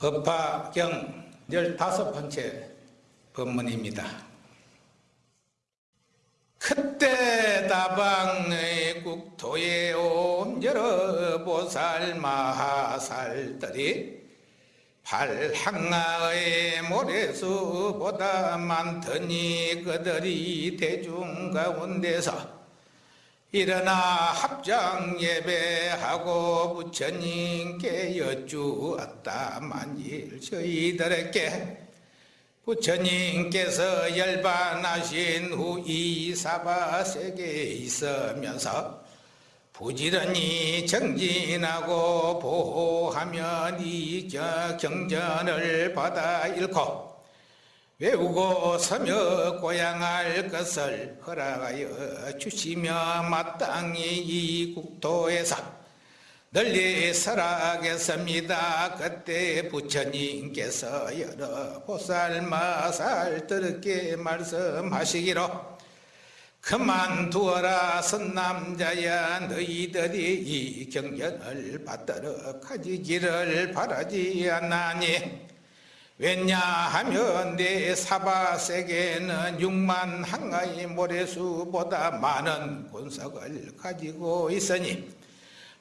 법화경 15번째 법문입니다. 마하살들이 발항아의 모래수보다 많더니 그들이 대중 가운데서 일어나 합장 예배하고 부처님께 여쭈었다. 만일 저희들에게 부처님께서 열반하신 후 이 사바 세계에 있으면서 부지런히 정진하고 보호하면 이 경전을 받아 읽고 외우고 서며 고향할 것을 허락하여 주시며 마땅히 이 국토에서 널리 살아겠습니다. 그때 부처님께서 여러 보살마살들에게 말씀하시기로 그만두어라 선남자야 너희들이 이 경전을 받도록 가지기를 바라지 않나니. 왜냐하면 내 사바세계는 6만 항아의 모래수보다 많은 군석을 가지고 있으니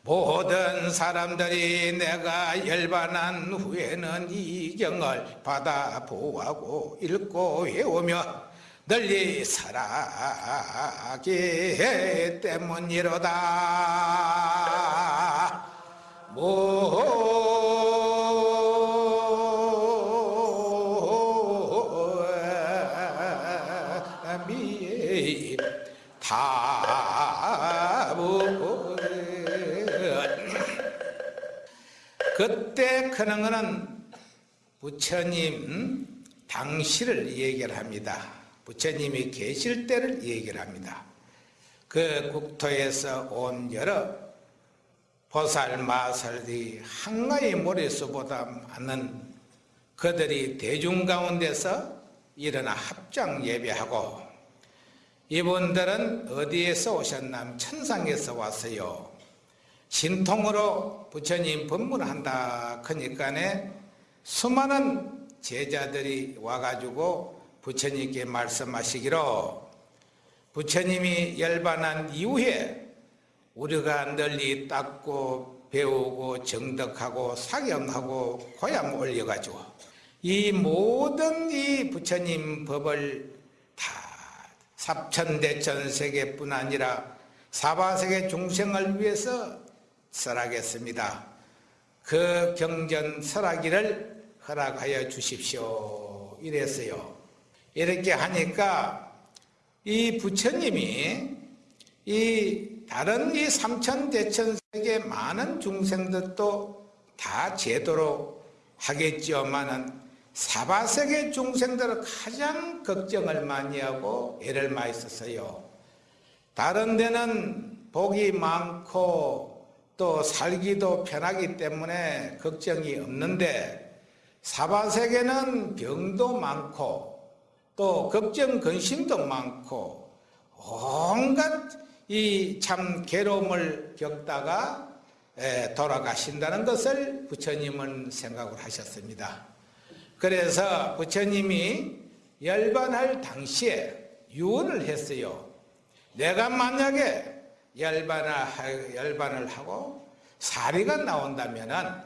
모든 사람들이 내가 열반한 후에는 이 경을 받아 보하고 읽고 외우며 널리 살아게 때문이로다. 모미 다부 그때 그런 거는 부처님 당시를 얘기를 합니다. 부처님이 계실 때를 얘기를 합니다. 그 국토에서 온 여러 보살 마살들이 한가의 모래수보다 많은 그들이 대중 가운데서 일어나 합장 예배하고 이분들은 어디에서 오셨나 천상에서 왔어요. 신통으로 부처님 법문한다 그러니까네 수많은 제자들이 와가지고 부처님께 말씀하시기로 부처님이 열반한 이후에 우리가 널리 닦고 배우고 정덕하고 사경하고 고향 올려가지고 이 모든 이 부처님 법을 다 삽천대천 세계뿐 아니라 사바세계 중생을 위해서 설하겠습니다. 그 경전 설하기를 허락하여 주십시오. 이랬어요. 이렇게 하니까 이 부처님이 이 다른 이 삼천 대천 세계 많은 중생들도 다 제도로 하겠지만은 사바세계 중생들은 가장 걱정을 많이 하고 애를 많이 썼어요. 다른 데는 복이 많고 또 살기도 편하기 때문에 걱정이 없는데 사바세계는 병도 많고 또 걱정 근심도 많고 온갖 이 참 괴로움을 겪다가 돌아가신다는 것을 부처님은 생각을 하셨습니다. 그래서 부처님이 열반할 당시에 유언을 했어요. 내가 만약에 열반을, 하고 사리가 나온다면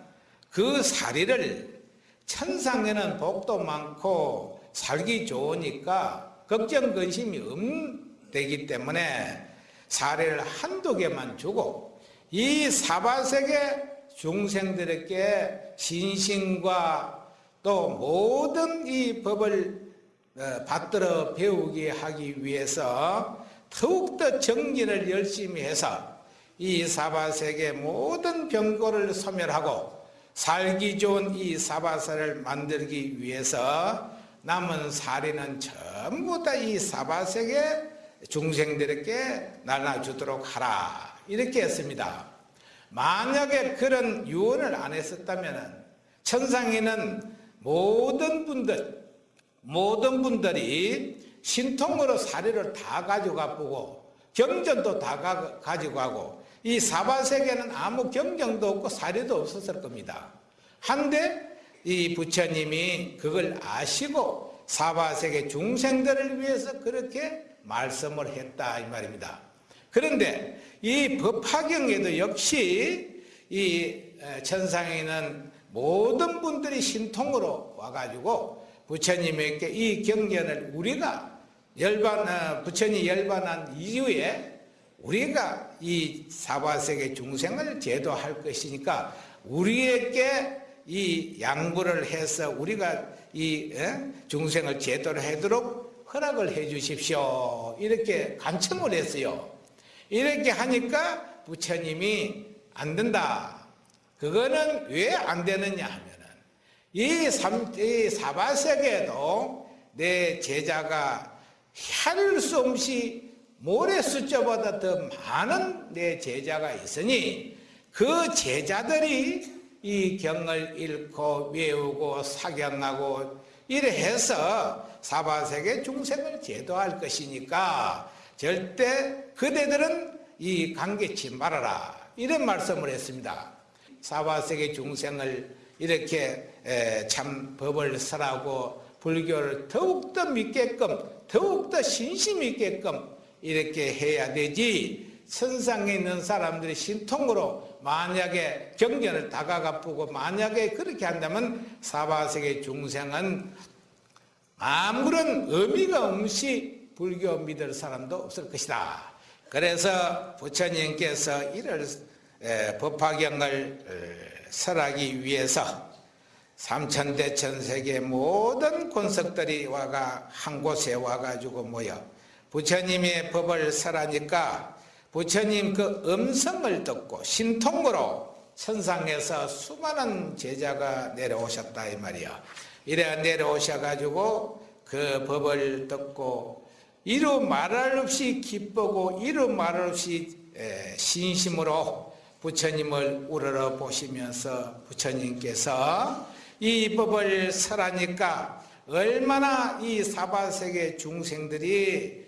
그 사리를 천상에는 복도 많고 살기 좋으니까 걱정 근심이 없되기 때문에 사례를 한두 개만 주고 이 사바세계 중생들에게 신신과 또 모든 이 법을 어, 받들어 배우게 하기 위해서 더욱더 정진을 열심히 해서 이 사바세계 모든 병고를 소멸하고 살기 좋은 이 사바세를 만들기 위해서 남은 사리는 전부 다 이 사바세계 중생들에게 나눠주도록 하라 이렇게 했습니다. 만약에 그런 유언을 안 했었다면 천상에는 모든 분들 모든 분들이 신통으로 사료를 다 가져가 보고 경전도 다 가, 가지고 가고 이 사바세계는 아무 경정도 없고 사료도 없었을 겁니다. 한데 이 부처님이 그걸 아시고 사바세계 중생들을 위해서 그렇게 말씀을 했다 이 말입니다. 그런데 이 법화경에도 역시 이 천상에 있는 모든 분들이 신통으로 와가지고 부처님에게 이 경전을 우리가 열반 어, 부처님 열반한 이후에 우리가 이 사바세계 중생을 제도할 것이니까 우리에게 이 양보를 해서 우리가 이 중생을 제도를 하도록 허락을 해 주십시오. 이렇게 간청을 했어요. 이렇게 하니까 부처님이 안 된다. 그거는 왜 안 되느냐 하면은 이 사바세계에도 내 제자가 할 수 없이 모래 숫자보다 더 많은 내 제자가 있으니 그 제자들이 이 경을 읽고 외우고 사경하고 이래 해서 사바세계 중생을 제도할 것이니까 절대 그대들은 이 관계치 말아라 이런 말씀을 했습니다. 사바세계 중생을 이렇게 참 법을 설하고 불교를 더욱더 믿게끔 더욱더 신심 있게끔 이렇게 해야 되지 선상에 있는 사람들이 신통으로 만약에 경전을 다가가쁘고 만약에 그렇게 한다면 사바세계 중생은 아무런 의미가 없이 불교 믿을 사람도 없을 것이다. 그래서 부처님께서 이를 법화경을 설하기 위해서 삼천대 천세계 모든 권석들이 와가 한 곳에 와가지고 모여 부처님의 법을 설하니까 부처님 그 음성을 듣고 신통으로 천상에서 수많은 제자가 내려오셨다 이 말이야. 이래 내려오셔가지고 그 법을 듣고 이루 말할 없이 기쁘고 이루 말할 없이 신심으로 부처님을 우러러 보시면서 부처님께서 이 법을 설하니까 얼마나 이 사바세계 중생들이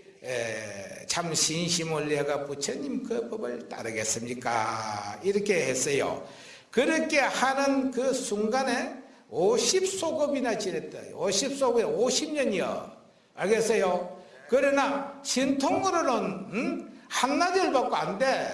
참 신심을 내가 부처님 그 법을 따르겠습니까? 이렇게 했어요. 그렇게 하는 그 순간에 50소급이나 지냈다. 50소급에 50년이요. 알겠어요? 그러나 신통으로는 음? 한나절 받고 안 돼.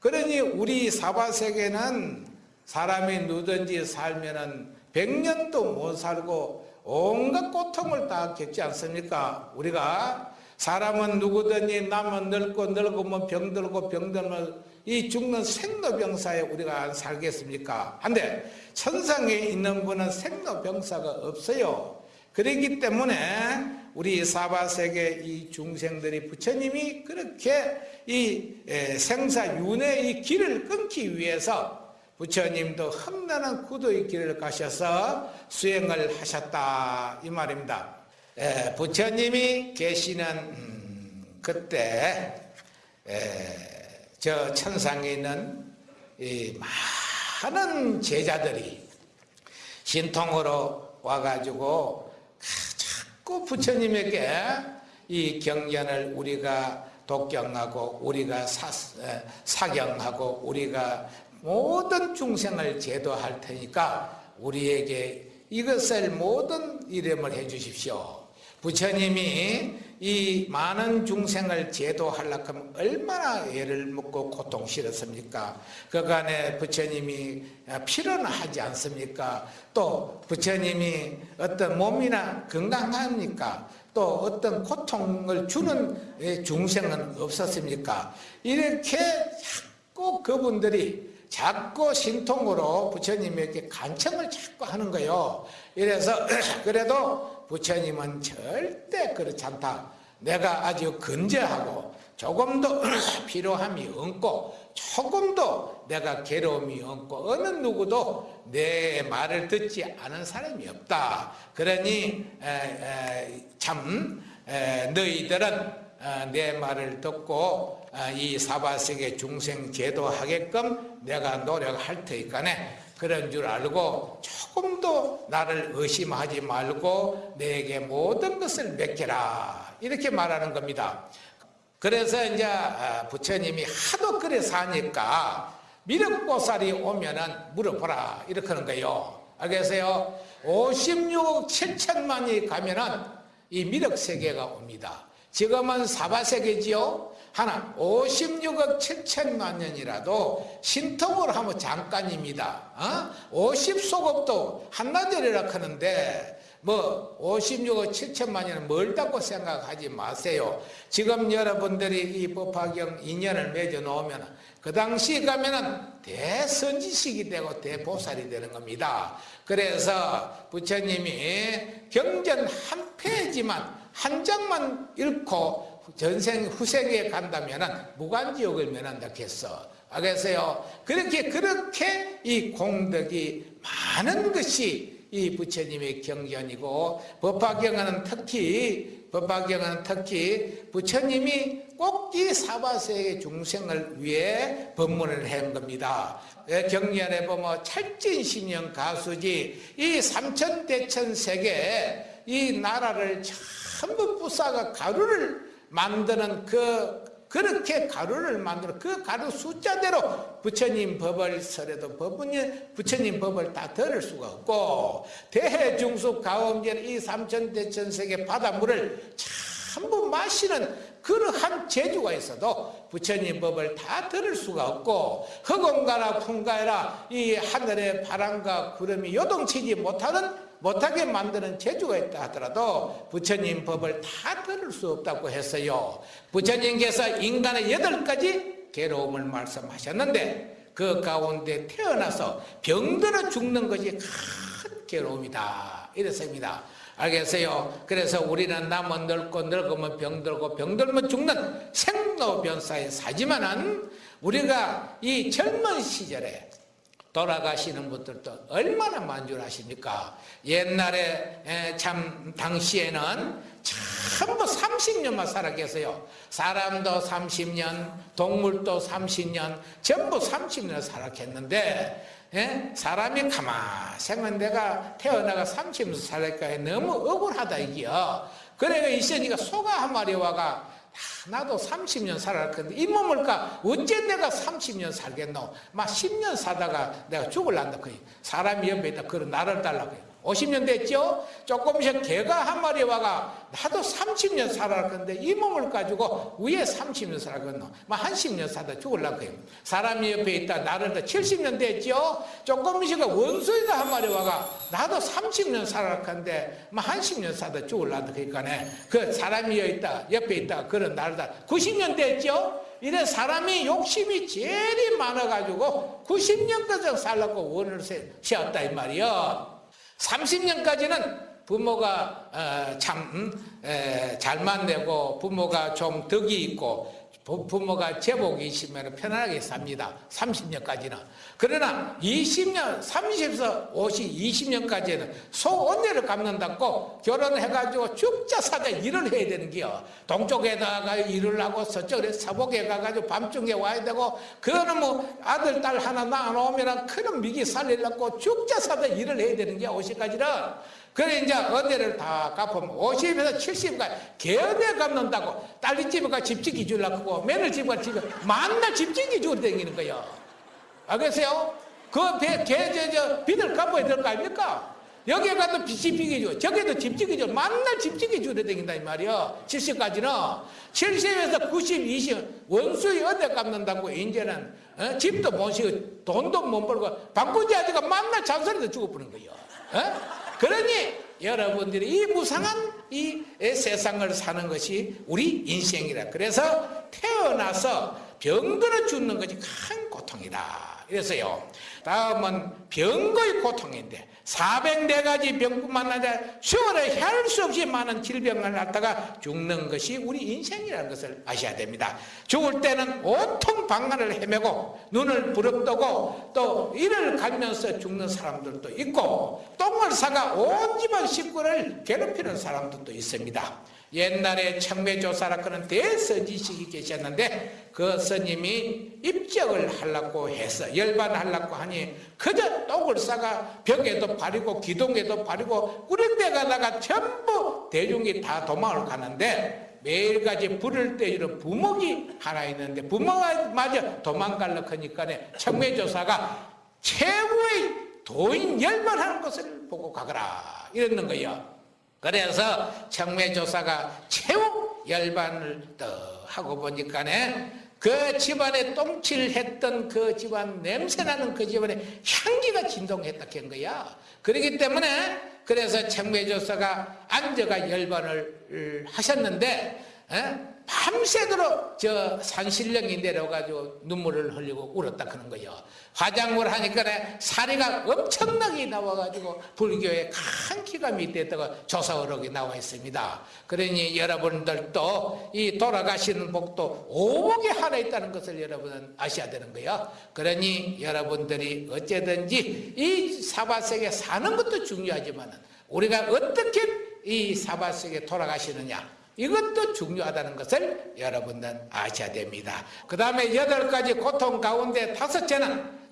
그러니 우리 사바세계는 사람이 누든지 살면은 100년도 못 살고 온갖 고통을 다 겪지 않습니까? 우리가 사람은 누구든지 남은 늙고 늙으면 병들고 병들면 이 죽는 생로병사에 우리가 안 살겠습니까? 한데 천상에 있는 분은 생로병사가 없어요. 그렇기 때문에 우리 사바세계 이 중생들이 부처님이 그렇게 이 생사윤회의 이 길을 끊기 위해서 부처님도 험난한 구도의 길을 가셔서 수행을 하셨다 이 말입니다. 부처님이 계시는 음, 그때 저 천상에 있는 많은 제자들이 신통으로 와가지고 자꾸 부처님에게 이 경전을 우리가 독경하고 우리가 사, 사경하고 우리가 모든 중생을 제도할 테니까 우리에게 이것을 모든 이름을 해 주십시오. 부처님이 이 많은 중생을 제도하려고 하면 얼마나 애를 먹고 고통 싫었습니까? 그간에 부처님이 필요는 하지 않습니까? 또 부처님이 어떤 몸이나 건강합니까? 또 어떤 고통을 주는 중생은 없었습니까? 이렇게 자꾸 그분들이 자꾸 신통으로 부처님에게 간청을 자꾸 하는 거예요. 이래서 그래도 부처님은 절대 그렇지 않다. 내가 아주 근제하고 조금도 필요함이 없고 조금도 내가 괴로움이 없고 어느 누구도 내 말을 듣지 않은 사람이 없다. 그러니 참 에, 너희들은 어, 내 말을 듣고 어, 이 사바세계 중생 제도하게끔 내가 노력할 테니까네 그런 줄 알고 조금도 나를 의심하지 말고 내게 모든 것을 맡겨라 이렇게 말하는 겁니다. 그래서 이제 어, 부처님이 하도 그래 사니까 미륵보살이 오면은 물어보라 이렇게 하는 거예요. 알겠어요? 56억 7천만이 가면은 이 미륵세계가 옵니다. 지금은 사바세계지요. 하나 56억 7천만 년이라도 신통으로 하면 잠깐입니다. 어? 50소급도 한나절이라 하는데 뭐 56억 7천만 년은 멀다고 생각하지 마세요. 지금 여러분들이 이 법화경 인연을 맺어 놓으면 그 당시 가면은 대선지식이 되고 대보살이 되는 겁니다. 그래서 부처님이 경전 한 페이지만 한 장만 읽고 전생 후생에 간다면은 무간지옥을 면한다 했어. 알겠어요? 그렇게 그렇게 이 공덕이 많은 것이 이 부처님의 경전이고 법화경은 특히 법화경은 특히 부처님이 꼭이 사바세의 중생을 위해 법문을 한 겁니다. 경전에 보면 찰진신령 가수지 이 삼천대천 세계 이 나라를 전부 부사가 가루를 만드는 그 그렇게 가루를 만들어 그 가루 숫자대로 부처님 법을 설해도 법은 부처님 법을 다 들을 수가 없고 대해중수 가운데 이 삼천대천세계 바닷물을 전부 마시는 그러한 재주가 있어도 부처님 법을 다 들을 수가 없고 허공가라 풍가라 이 하늘의 바람과 구름이 요동치지 못하는 못하게 만드는 재주가 있다 하더라도 부처님 법을 다 들을 수 없다고 했어요. 부처님께서 인간의 여덟 가지 괴로움을 말씀하셨는데 그 가운데 태어나서 병들어 죽는 것이 큰 괴로움이다. 이랬습니다. 알겠어요? 그래서 우리는 남은 늙고 늙으면 병들고 병들면 죽는 생로병사에 사지만은 우리가 이 젊은 시절에 돌아가시는 분들도 얼마나 만족하십니까? 옛날에 참 당시에는 전부 30년만 살았겠어요. 사람도 30년, 동물도 30년, 전부 30년 살았겠는데 예? 사람이 가만 생각 내가 태어나가 30년 살니까 너무 억울하다 이게요. 그래가 있으니까 소가 한 마리 와가 나도 30년 살아갈 건데 이 몸을 까? 어째 내가 30년 살겠노? 막 10년 사다가 내가 죽을란다 거의. 사람이 옆에 있다 그런 나를 달라고 50년 됐죠? 조금씩 개가 한 마리 와가 나도 30년 살아갈 건데 이 몸을 가지고 위에 30년 살아겠노 막한 10년 사다 죽을란 거예요 사람이 옆에 있다 나를 다 70년 됐죠? 조금씩 원수이가 한 마리 와가 나도 30년 살아갈 건데 막한 10년 사다 죽을란다 그러니까 그 사람이 여기 있다 옆에 있다 그런 나를 다 90년 됐죠? 이래 사람이 욕심이 제일 많아가지고 90년까지 살라고 원을 세웠다 이 말이요 30년까지는 부모가 어, 참잘 만내고 부모가 좀 덕이 있고 부모가 제복이 있으면 편안하게 삽니다. 30년까지는. 그러나 20년, 30에서 50, 20년까지는 소원내를 갚는다고 결혼해가지고 죽자 사자 일을 해야 되는 게요. 동쪽에다가 일을 하고 서쪽에 사복에 가가지고 밤중에 와야 되고 그거는 뭐 아들, 딸 하나 낳아놓으면 큰 미기 살리려고 죽자 사자 일을 해야 되는 게 50까지는. 그래 이제 은혜를 다 갚으면 50에서 70까지 개은혜 갚는다고 딸리 집에 가 집지기 주려고 며느리 집에 가 집에 만날 집지기 주고 다니는 거예요 알겠어요? 그 개, 개, 저, 저, 빚을 갚아야 될 거 아닙니까? 여기에 가도 집지기 줘 저기도 집지기 줘 만날 집지기 주러 다닌다 이 말이야 70까지는 70에서 90, 20 원수의 은혜 갚는다고 이제는 어? 집도 못 쉬고 돈도 못 벌고 방구지 아저가 만날 잔소리도 죽어버린 거예요 어? 그러니 여러분들이 이 무상한 이 세상을 사는 것이 우리 인생이라. 그래서 태어나서 병들어 죽는 것이 큰 고통이다. 그래서요. 다음은 병거의 고통인데 404가지 병뿐만 아니라 세월에 할수 없이 많은 질병을 갖다가 죽는 것이 우리 인생이라는 것을 아셔야 됩니다. 죽을 때는 온통 방안을 헤매고 눈을 부릅뜨고 또 이를 갈면서 죽는 사람들도 있고 똥을 싸가 온 집안 식구를 괴롭히는 사람들도 있습니다. 옛날에 청매조사라 그런 대선지식이 계셨는데 그 스님이 입적을 하려고 해서 열반하려고 하니 그저 떡을 싸가 벽에도 바리고 기둥에도 바리고 꾸린데 가다가 전부 대중이 다 도망을 가는데 매일같이 불을 떼주는 부먹이 하나 있는데 부먹이 마저 도망가려고 하니까 청매조사가 최고의 도인 열반하는 것을 보고 가거라 이랬는 거예요. 그래서 청매조사가 최후 열반을 더 하고 보니까네 그 집안에 똥칠했던 그 집안 냄새나는 그 집안에 향기가 진동했다 한 거야. 그렇기 때문에 그래서 청매조사가 앉아가 열반을 하셨는데 에? 밤새도록 저 산신령이 내려가지고 눈물을 흘리고 울었다 그런 거예요. 화장을 하니까 사리가 엄청나게 나와가지고 불교의 큰 기가 밑에다가 조사어록이 나와 있습니다. 그러니 여러분들도 이 돌아가시는 복도 오복에 하나 있다는 것을 여러분은 아셔야 되는 거예요. 그러니 여러분들이 어쨌든지 이 사바세계 사는 것도 중요하지만 우리가 어떻게 이 사바세계 돌아가시느냐 이것도 중요하다는 것을 여러분은 아셔야 됩니다. 그 다음에 여덟 가지 고통 가운데 다섯째는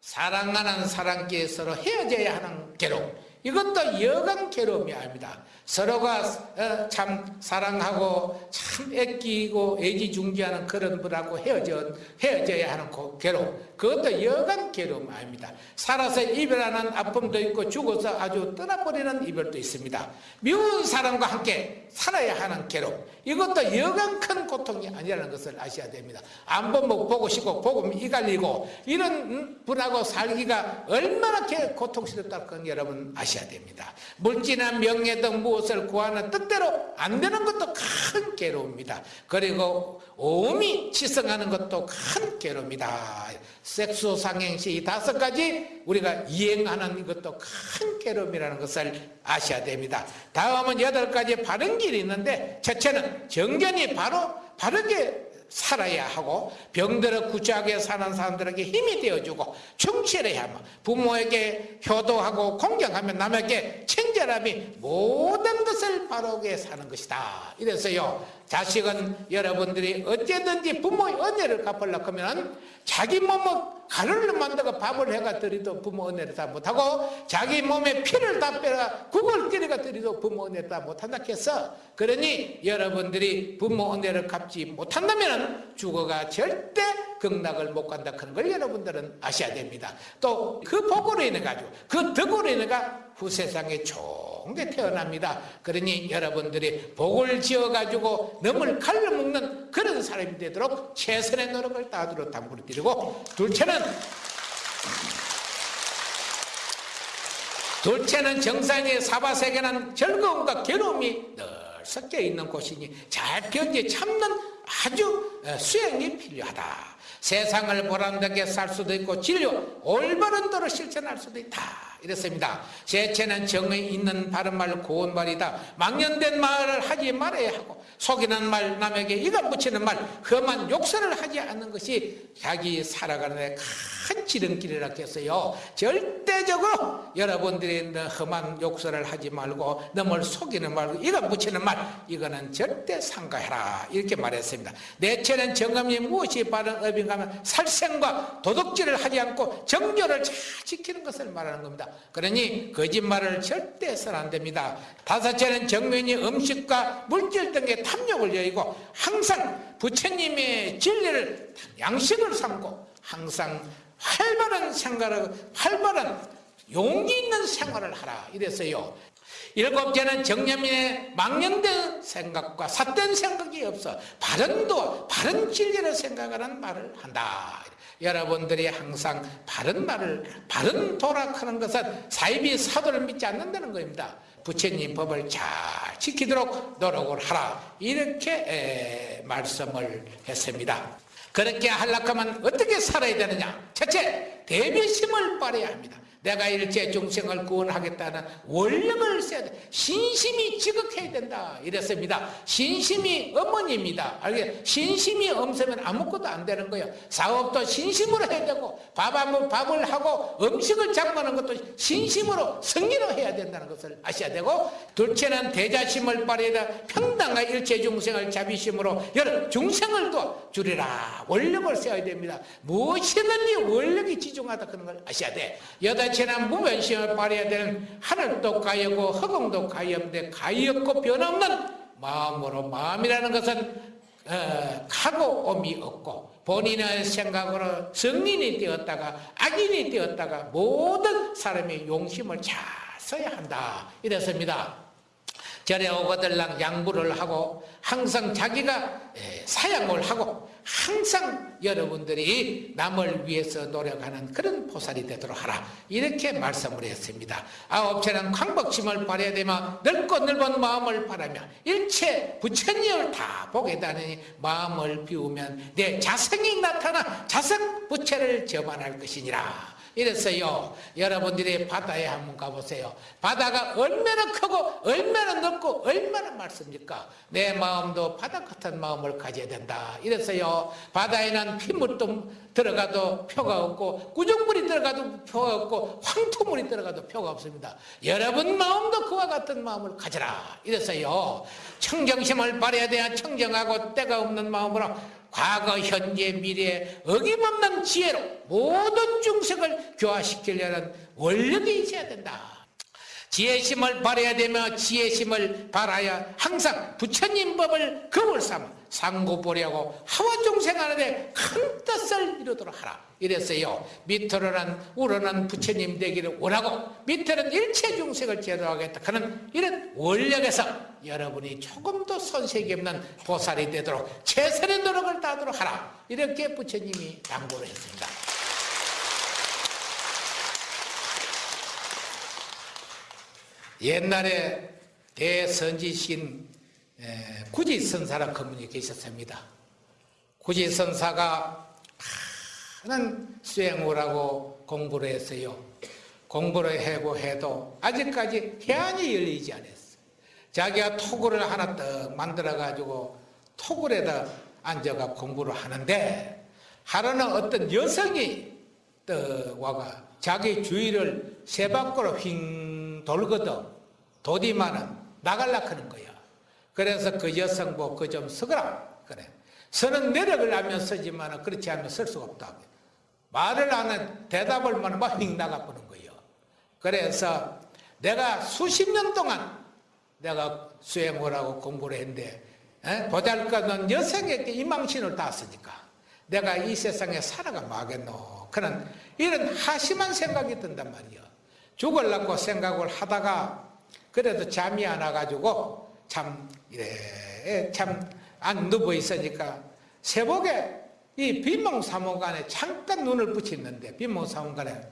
사랑하는 사람끼리 서로 헤어져야 하는 괴로움. 이것도 여간 괴로움이 아닙니다. 서로가 어, 참 사랑하고 참 애끼고 애지중지하는 그런 분하고 헤어져, 헤어져야 하는 괴로움. 그것도 여간 괴로움 아닙니다. 살아서 이별하는 아픔도 있고 죽어서 아주 떠나버리는 이별도 있습니다. 미운 사람과 함께 살아야 하는 괴로움. 이것도 여간 큰 고통이 아니라는 것을 아셔야 됩니다. 안 보면 보고 싶고 보고 이갈리고 이런 분하고 살기가 얼마나 고통스럽다는 건 여러분 아셔야 됩니다. 물질이나 명예 등 무엇을 구하는 뜻대로 안 되는 것도 큰 괴로움입니다. 그리고 오음이 치성하는 것도 큰 괴로움이다. 섹스 상행시 이 다섯 가지 우리가 이행하는 이것도 큰 괴로움이라는 것을 아셔야 됩니다. 다음은 여덟 가지 바른 길이 있는데 첫째는 정견이 바로 바르게 살아야 하고 병들어 구차하게 사는 사람들에게 힘이 되어주고 충실해야 하면 부모에게 효도하고 공경하면 남에게 친절함이 모든 것을 바르게 사는 것이다. 이래서요 자식은 여러분들이 어쨌든지 부모의 은혜를 갚으려고 하면 자기 몸을 가루를 만들어 밥을 해가 드리도 부모 은혜를 다 못하고 자기 몸에 피를 다 빼가 국을 끓여가 드리도 부모 은혜를 다 못한다 해서 그러니 여러분들이 부모 은혜를 갚지 못한다면 죽어가 절대 극락을 못 간다 그런 걸 여러분들은 아셔야 됩니다. 또 그 복으로 인해 가지고 그 덕으로 인해 가 후세상에 좋은 게 태어납니다. 그러니 여러분들이 복을 지어 가지고 넘을 칼로 먹는 그런 사람이 되도록 최선의 노력을 다하도록 당부를 드리고 둘째는 둘째는 정상의 사바세계는 즐거움과 괴로움이 늘 섞여 있는 곳이니 잘 견디 참는 아주 수행이 필요하다. 세상을 보람되게 살 수도 있고 진료 올바른 도로 실천할 수도 있다. 이랬습니다. 제체는 정의 있는 바른 말 고운 말이다. 망연된 말을 하지 말아야 하고 속이는 말 남에게 이가 붙이는 말 험한 욕설을 하지 않는 것이 자기 살아가는 데 큰 지름길이라 했어요. 절대적으로 여러분들이 험한 욕설을 하지 말고 너를 속이는 말 이가 붙이는 말 이거는 절대 상가해라 이렇게 말했습니다. 내체는 정감이 무엇이 바른 업인가 하면 살생과 도덕질을 하지 않고 정교를 잘 지키는 것을 말하는 겁니다. 그러니 거짓말을 절대 해서는 안 됩니다. 다섯째는 정면이 음식과 물질 등의 탐욕을 여의고 항상 부처님의 진리를 양식을 삼고 항상 활발한 생활을 활발한 용기 있는 생활을 하라 이랬어요. 일곱째는 정념인의 망령된 생각과 삿된 생각이 없어 바른도 바른 진리를 생각하는 말을 한다. 여러분들이 항상 바른 말을 바른 도락하는 것은 사입이 사도를 믿지 않는다는 겁니다. 부처님 법을 잘 지키도록 노력을 하라 이렇게 말씀을 했습니다. 그렇게 하려면 어떻게 살아야 되느냐? 첫째, 대비심을 발휘해야 합니다. 내가 일체 중생을 구원하겠다는 원력을 써야 돼. 신심이 지극해야 된다. 이랬습니다. 신심이 어머니입니다. 알게 신심이 없으면 아무것도 안 되는 거예요. 사업도 신심으로 해야 되고 밥 한번 밥을 하고 음식을 장만하는 것도 신심으로 승리로 해야 된다는 것을 아셔야 되고 둘째는 대자심을 발휘해야 평당과 일체 중생을 자비심으로 여러 중생을 도 주리라. 원력을 써야 됩니다. 무엇이든지 원력이 지중하다 그런 걸 아셔야 돼. 여덟 여자체는 무변심을 발휘해야 되는 하늘도 가엽고 허공도 가엽는데 가엽고 변없는 마음으로 마음이라는 것은 어, 가고 옴이 없고 본인의 생각으로 성인이 되었다가 악인이 되었다가 모든 사람이 용심을 잘 써야 한다. 이랬습니다. 절에 오거들랑 양보를 하고 항상 자기가 사양을 하고 항상 여러분들이 남을 위해서 노력하는 그런 보살이 되도록 하라. 이렇게 말씀을 했습니다. 아홉째는 광복심을 발해야 되면 넓고 넓은 마음을 바라며 일체 부처님을 다 보게 되니 마음을 비우면 내 자성이 나타나 자성 부처를 저반할 것이니라 이랬어요. 여러분들이 바다에 한번 가보세요. 바다가 얼마나 크고 얼마나 넓고 얼마나 많습니까? 내 마음도 바다 같은 마음을 가져야 된다. 이랬어요. 바다에는 핏물도 들어가도 표가 없고 구정물이 들어가도 표가 없고 황토물이 들어가도 표가 없습니다. 여러분 마음도 그와 같은 마음을 가져라. 이랬어요. 청정심을 발해야 돼야 청정하고 때가 없는 마음으로 과거, 현재, 미래 어김없는 지혜로 모든 중생을 교화시키려는 원력이 있어야 된다. 지혜심을 발해야 되며 지혜심을 발하여 항상 부처님 법을 겁을 삼아 상고 보려고 하와 중생하는데 큰 뜻을 이루도록 하라. 이랬어요. 밑으로는 우러는 부처님 되기를 원하고 밑으로는 일체 중생을 제도하겠다. 하는 이런 원력에서 여러분이 조금도 손색이 없는 보살이 되도록 최선의 노력을 다하도록 하라. 이렇게 부처님이 당부를 했습니다 옛날에 대선지신 구지선사라 그분이 계셨습니다. 구지선사가 많은 수행을 하고 공부를 했어요. 공부를 하고 해도 아직까지 해안이 열리지 않았어요. 자기가 토굴을 하나 떡 만들어가지고 토굴에다 앉아가 공부를 하는데 하루는 어떤 여성이 떡 와가 자기 주위를 세 바퀴로 휙 돌거든 도디만은 나갈라 하는 거야. 그래서 그 여성보 그좀 서거라. 그래. 서는 내력을 하면 서지만 그렇지 않으면 설 수가 없다. 말을 하는 대답을 막휙 나가보는 거예요. 그래서 내가 수십 년 동안 내가 수행을 하고 공부를 했는데 보잘것없는 여성에게 이망신을 땄으니까 내가 이 세상에 살아가 뭐하겠노 그런 이런 하심한 생각이 든단 말이에요. 죽을라고 생각을 하다가 그래도 잠이 안 와가지고 참 이래 참안 누워 있으니까 새벽에 이 빈몽사몽간에 잠깐 눈을 붙였는데 빈몽사몽간에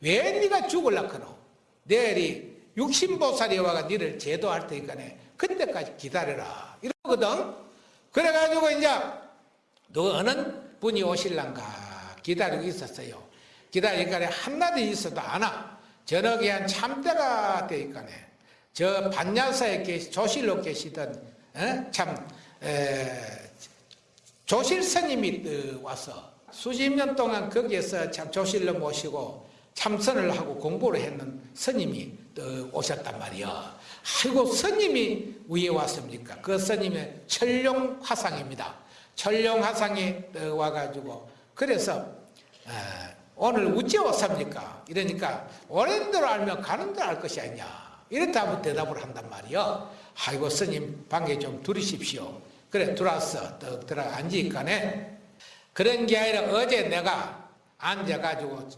왜 네가 죽을라 크노? 내일이 육신보살이 와가 니를 제도할 테니까네. 그때까지 기다려라. 이러거든. 그래가지고 이제 너는 분이 오실란가? 기다리고 있었어요. 기다리니까 한나도 있어도 안 와 저녁에 한 참대가 되니까네 저 반야사에 계시, 조실로 계시던 에? 참 에, 조실 스님이 와서 수십 년 동안 거기에서 참 조실로 모시고 참선을 하고 공부를 했는 스님이 오셨단 말이야. 아이고 스님이 위에 왔습니까? 그 스님의 철룡 화상입니다. 철룡 화상이 와가지고 그래서 오늘 어째 왔습니까? 이러니까 오랜 대로 알면 가는 대로 알 것이 아니냐. 이렇다면 대답을 한단 말이요. 아이고 스님 방에 좀 들으십시오. 그래 들어왔어. 떡 들어 앉으니까네. 그런 게 아니라 어제 내가 앉아가지고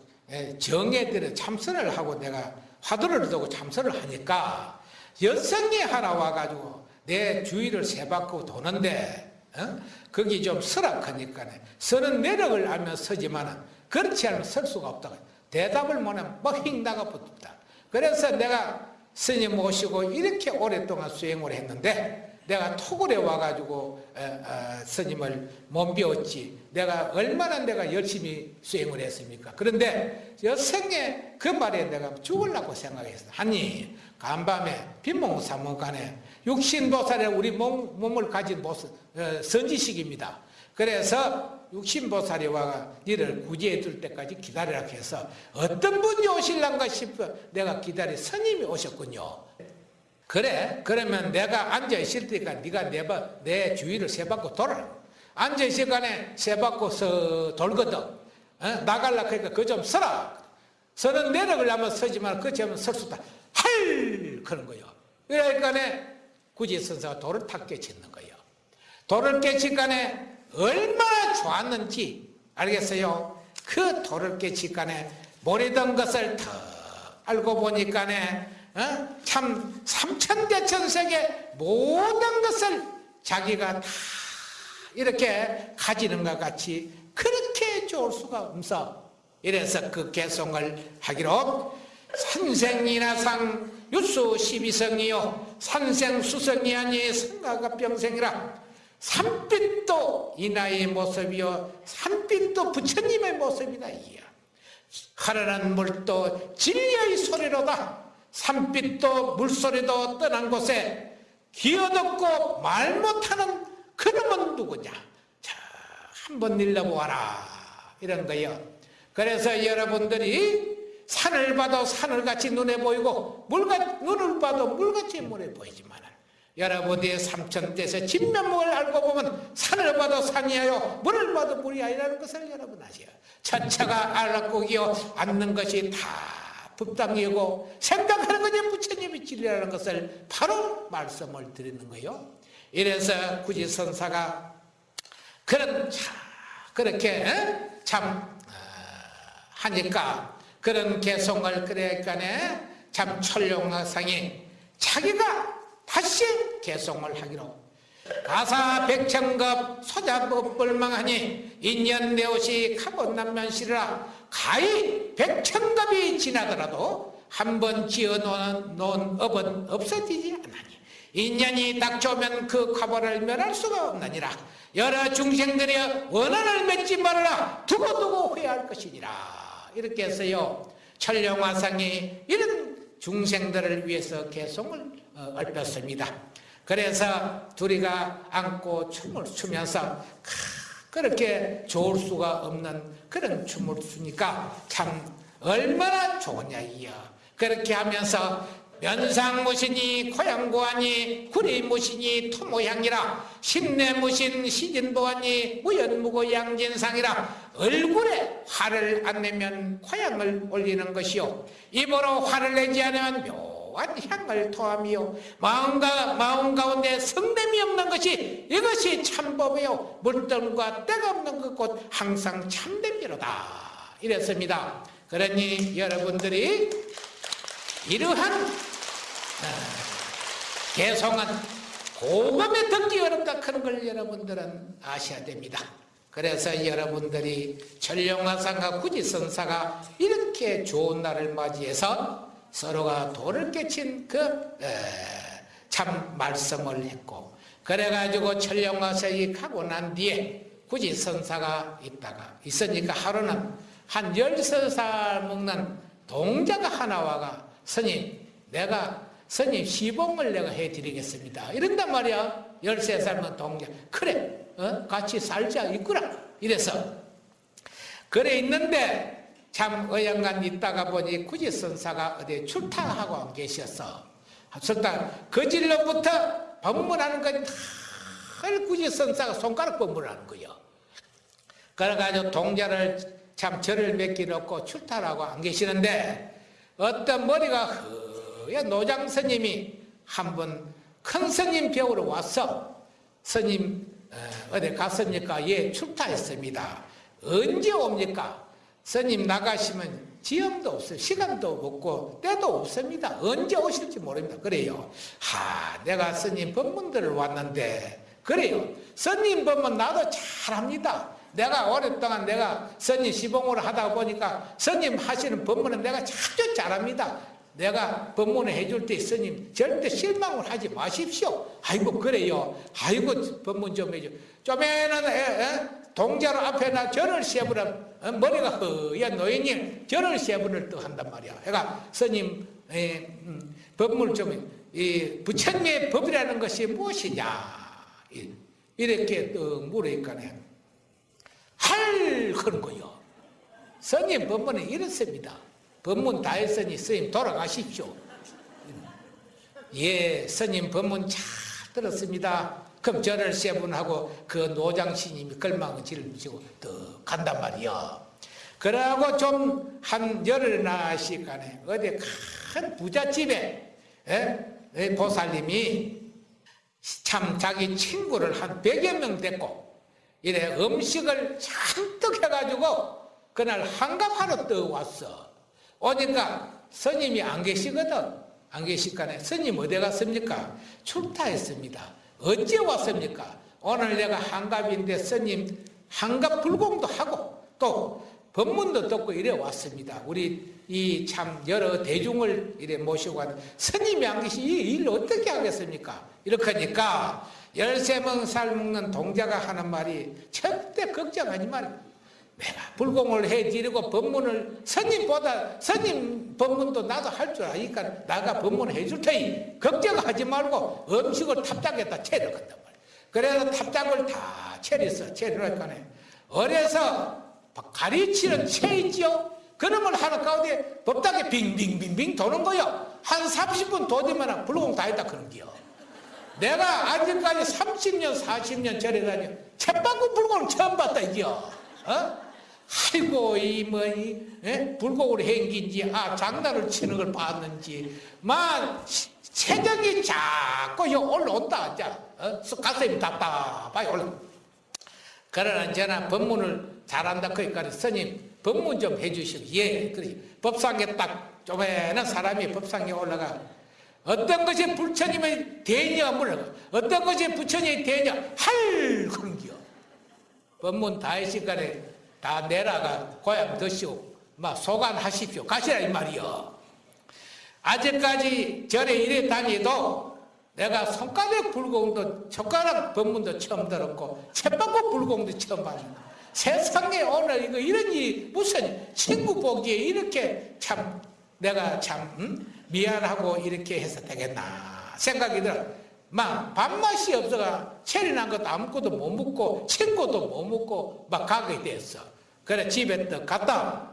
정에 들어 참선을 하고 내가 화두를 두고 참선을 하니까 여성이 하나 와가지고 내 주위를 세 바퀴 도는데 어? 거기 좀 설악하니까 서는 매력을 알면 서지만 그렇지 않으면 설 수가 없다. 대답을 못하면 뻑 나가 붙다. 그래서 내가 스님 모시고 이렇게 오랫동안 수행을 했는데 내가 토굴에 와가지고 에, 어, 스님을 몸배웠지 내가 얼마나 내가 열심히 수행을 했습니까 그런데 여생에 그 말에 내가 죽으려고 생각했어 아니 간밤에 빈몽사몽간에 육신보살의 우리 몸, 몸을 가진 모습, 어, 선지식입니다 그래서 육신보살이 와가 니를 구제해 줄 때까지 기다리라 해서 어떤 분이 오실란가 싶어 내가 기다리 스님이 오셨군요. 그래 그러면 내가 앉아 있을 테니까 네가 내, 바- 내 주위를 세 바퀴 돌아 앉아 있을 간에 세 바퀴 서 돌거든. 어? 나갈라 그러니까 그 좀 서라. 서는 내려가려면 서지만 그 점은 설 수다. 할! 그런 거요. 그러니까 굳이 선사가 돌을 탁 깨치는 거예요. 돌을 깨칠 간에 얼마나 좋았는지 알겠어요? 그 돌을 깨칠 간에 모르던 것을 더 알고 보니까네 어? 참 삼천대천세계 모든 것을 자기가 다 이렇게 가지는 것 같이 그렇게 좋을 수가 없어 이래서 그 개송을 하기로 산생이나상 유수 십이성이요 산생수성이 아니 성가가 병생이라 산빛도 이 나의 모습이요. 산빛도 부처님의 모습이다 이야. 하늘은 물도 진리의 소리로다. 산빛도 물소리도 떠난 곳에 기어듣고 말 못하는 그놈은 누구냐? 자 한번 일러보아라. 이런 거요. 그래서 여러분들이 산을 봐도 산을 같이 눈에 보이고 물같, 눈을 봐도 물같이 눈에 보이지만 여러분이 삼천대에서 진면목을 알고 보면 산을 봐도 산이에요 물을 봐도 물이 아니라는 것을 여러분 아세요. 천차가 알았고기요 앉는 것이 다 법당이고 생각하는 것이 부처님이 진리라는 것을 바로 말씀을 드리는 거예요. 이래서 굳이 선사가 그런 참 그렇게 에? 참 어, 하니까 그런 개송을 그래가네. 참 철룡상이 자기가 다시 개송을 하기로. 가사 백천급 소자법 불망하니 인연 내옷이 가본남면시라. 가히 백천급이 지나더라도 한 번 지어놓은 놓은 업은 없어지지 않나니. 인연이 닥쳐오면 그 가보를 면할 수가 없느니라. 여러 중생들이 원한을 맺지 말아라. 두고두고 후회할 것이니라. 이렇게 해서요. 천령화상이 이런 중생들을 위해서 개송을 어, 얽혔습니다. 그래서 둘이가 안고 춤을 추면서 그렇게 좋을 수가 없는 그런 춤을 추니까 참 얼마나 좋으냐 이야. 그렇게 하면서 면상무신이 고향고하니 구리무신이 토모향이라 신내무신 시진보하니 무연무고 양진상이라 얼굴에 화를 안 내면 고향을 올리는 것이요. 입으로 화를 내지 않으면 묘 한 향을 토하며 마음가, 마음 가운데 성냄이 없는 것이 이것이 참법이요. 물등과 때가 없는 그곳 항상 참됨이로다. 이랬습니다. 그러니 여러분들이 이러한 개성은 고감에 듣기 어렵다. 하는 걸 여러분들은 아셔야 됩니다. 그래서 여러분들이 전령화상과 구지선사가 이렇게 좋은 날을 맞이해서 서로가 돌을 깨친 그 참 말씀을 했고 그래가지고 천령화석이 가고 난 뒤에 구지선사가 있다가 있으니까 하루는 한 열세 살 먹는 동자가 하나 와가 스님 내가 스님 시봉을 내가 해드리겠습니다. 이런단 말이야. 13살 먹은 동자. 그래 어? 같이 살자 있구라 이래서. 그래 있는데 참 어영간 있다가 보니 구지선사가 어디 출타하고 안 계셨어 출타 그 질로부터 법문하는 건다 구지선사가 손가락 법문하는 거요 그래가지고 동자를 참 절을 맺기 놓고 출타하고 안 계시는데 어떤 머리가 허연 노장 스님이 한 번 큰 스님 벽으로 왔어 스님 어, 어디 갔습니까? 예 출타했습니다 언제 옵니까? 스님 나가시면 지형도 없어요 시간도 없고 때도 없습니다 언제 오실지 모릅니다 그래요 하 내가 스님 법문들을 왔는데 그래요 스님 법문 나도 잘합니다 내가 오랫동안 내가 스님 시봉을 하다 보니까 스님 하시는 법문은 내가 아주 잘합니다. 내가 법문을 해줄 때 스님 절대 실망을 하지 마십시오. 아이고 그래요. 아이고 법문 좀 해줘. 좀에는? 동자로 앞에나 절을 세부라 어, 머리가 허연 절을 세분을 또 한단 말이야. 해가 스님 에, 음, 법문을 좀이 부처님의 법이라는 것이 무엇이냐 이- 이렇게 또 물으니까네 할 그런 거요. 스님 법문은 이렇습니다. 법문 다 했으니 스님 돌아가십시오. 예, 스님 법문 잘 들었습니다. 그럼 절을 세분 하고 그 노장 스님이 걸망을 짊지고 또 간단 말이요. 그러고 좀 한 열흘나 시간에 어디 큰 부잣집에 예? 예, 보살님이 참 자기 친구를 한 100여 명 데리고 이래 음식을 잔뜩 해가지고 그날 한갑하러 떠 왔어. 오니까 스님이 안 계시거든. 안 계실까네. 스님 어디 갔습니까? 출타했습니다. 어째 왔습니까? 오늘 내가 한갑인데 스님 한갑 불공도 하고 또 법문도 듣고 이래 왔습니다. 우리 이 참 여러 대중을 이래 모시고 왔는데 스님이 안 계시 이 일을 어떻게 하겠습니까? 이렇게 하니까 열세 살 먹는 동자가 하는 말이 절대 걱정하지 내가 불공을 해드리고 법문을 스님보다 스님 법문도 나도 할 줄 아니까 나가 법문을 해줄 테니 걱정하지 말고 음식을 탑장에다 채려간단 말이야. 그래서 탑장을 다 채렸어. 채려니까네 어려서 가리치는 채 있지요. 그놈을 하나 가운데 법당에 빙빙빙빙 도는 거요. 한 30분 도되면 불공 다 했다 그런 기요. 내가 아직까지 30년, 40년 전에 다니 채바구 불공을 처음 봤다 이겨. 어? 아이고 이뭐 이, 예? 불공으로 행긴지 아 장난을 치는 걸 봤는지 만 체력이 자꾸 요 올라온다 이제 어? 가슴이 답답하게 올라. 그러나 저는 법문을 잘한다 그러니까 스님 법문 좀 해주시고 예 그래 법상에 딱 쪼매는 사람이 법상에 올라가 어떤 것이 부처님의 대냐 물어가 어떤 것이 부처님의 대냐 할 그런 기요 법문 다 하시간에 다 내라가 고향 드시오 막 소관하십시오 가시라 이 말이요 아직까지 절에 이래 다니도 내가 손가락 불공도 젓가락 법문도 처음 들었고 채바구 불공도 처음 봤는데 세상에 오늘 이거 이런 이 무슨 친구 보기에 이렇게 참 내가 참 음? 미안하고 이렇게 해서 되겠나 생각이 들어. 막 밥맛이 없어가 체리 난 것도 아무것도 못 먹고 친구도 못 먹고 막 가게 됐어. 그래 집에 또 갔다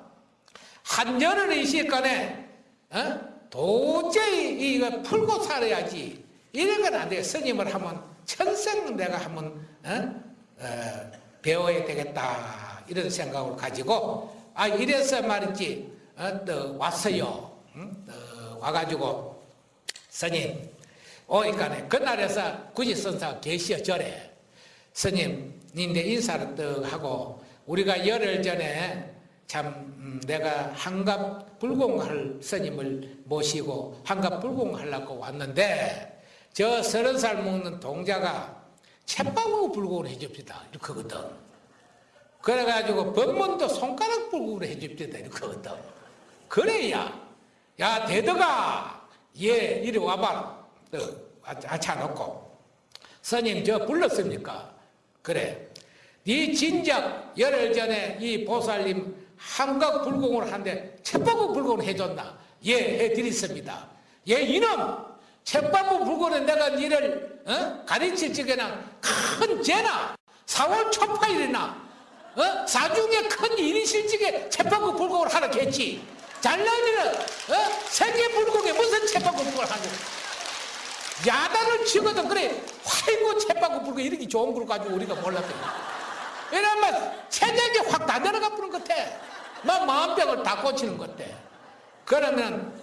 한 열흘 있을간에 어? 도저히 이거 풀고 살아야지 이런 건 안 돼. 스님을 한번 천생 내가 한번 어? 어, 배워야 되겠다 이런 생각을 가지고 아 이래서 말이지 어, 또 왔어요. 응? 또 와가지고 스님 오니까네 그날에서 구지선사가 계시어 절에 스님 니네 인사를 떡 하고 우리가 열흘 전에 참 음, 내가 한갑 불공할 스님을 모시고 한갑 불공하려고 왔는데 저 서른 살 먹는 동자가 채빵하고 불공을 해줍시다. 이렇게 하거든. 그래가지고 법문도 손가락 불공을 해줍시다. 이렇게 하거든. 그래야 야 대덕아 예 이리 와봐라. 또 앉혀놓고. 스님 저 불렀습니까? 그래. 네 진작 열흘 전에 이 보살님 한각 불공을 하는데 채바구 불공을 해줬나? 예 해드렸습니다. 예 이놈! 채바구 불공은 내가 니를 어? 가르칠 적에는 큰 죄나? 4월 초파일이나? 어? 사중에 큰 일이 실직에 채바구 불공을 하라 했지? 잘나니는 어? 세계 불공에 무슨 채바구 불공을 하냐 야단을 치거든. 그래 화이고 채바구 불공 이렇게 좋은 걸 가지고 우리가 몰랐거든 이러면 체력이 확 다 내려가 버는 것 같아. 막 마음병을 다 고치는 것 같아. 그러면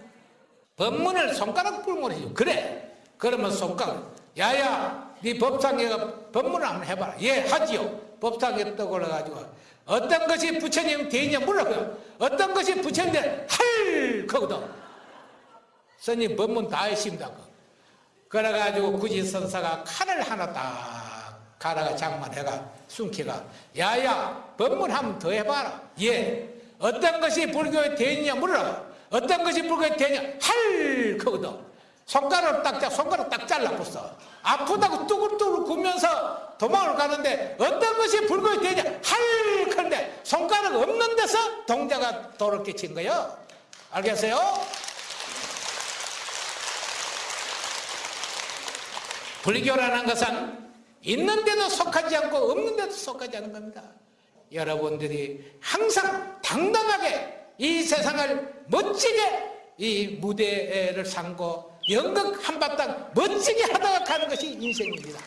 법문을 손가락 불문을 해줘 그래. 그러면 손가락. 야야 네 법상에 법문을 한번 해봐라. 예 하지요. 법상에 떡 올라가지고 어떤 것이 부처님 대냐 물어봐요? 어떤 것이 부처님 할 거거든. 스님 법문 다 했습니다 그래가지고 굳이 선사가 칼을 하나 딱 가라가 장만해가 숨기가 야야 법문 한번 더 해봐라. 예 어떤 것이 불교의 대냐 물어라. 어떤 것이 불거이 되냐? 할 거거든. 손가락 딱 자, 손가락 딱 잘라 붙어 아프다고 뚜글뚜글 굽면서 도망을 가는데 어떤 것이 불거이 되냐? 할 건데 손가락 없는 데서 동자가 돌을 끼친 거예요. 알겠어요? 불교라는 것은 있는 데도 속하지 않고 없는 데도 속하지 않은 겁니다. 여러분들이 항상 당당하게 이 세상을 멋지게 이 무대를 삼고 연극 한바탕 멋지게 하다가 가는 것이 인생입니다.